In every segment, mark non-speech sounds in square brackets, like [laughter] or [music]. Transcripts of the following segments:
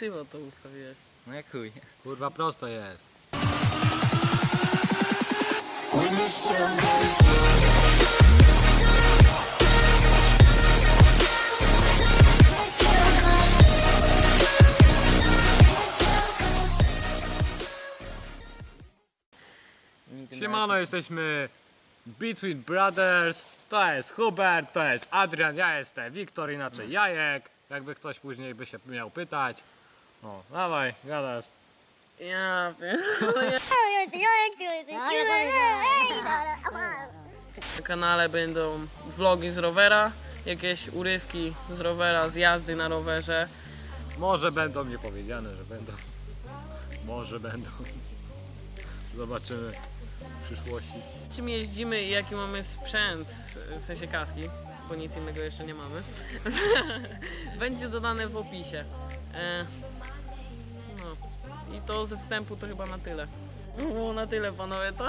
krzywo to ustawiłeś. No jak chuj. Kurwa prosto jest. Siemano, jesteśmy Between Brothers. To jest Hubert, to jest Adrian, ja jestem Wiktor, inaczej Jajek. Jakby ktoś później by się miał pytać. O, dawaj, gadasz. Ja wiem. Na kanale będą vlogi z rowera, jakieś urywki z rowera, z jazdy na rowerze. Może będą niepowiedziane, że będą. Może będą. Zobaczymy w przyszłości. Czym jeździmy i jaki mamy sprzęt, w sensie kaski, bo nic innego jeszcze nie mamy, [laughs] będzie dodane w opisie. E, no to ze wstępu to chyba na tyle. Było na tyle panowie, co?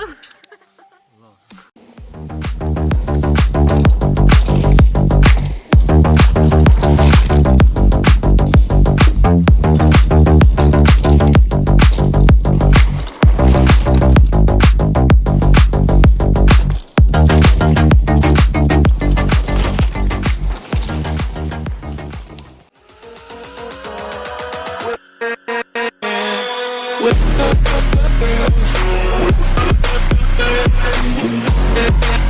We'll.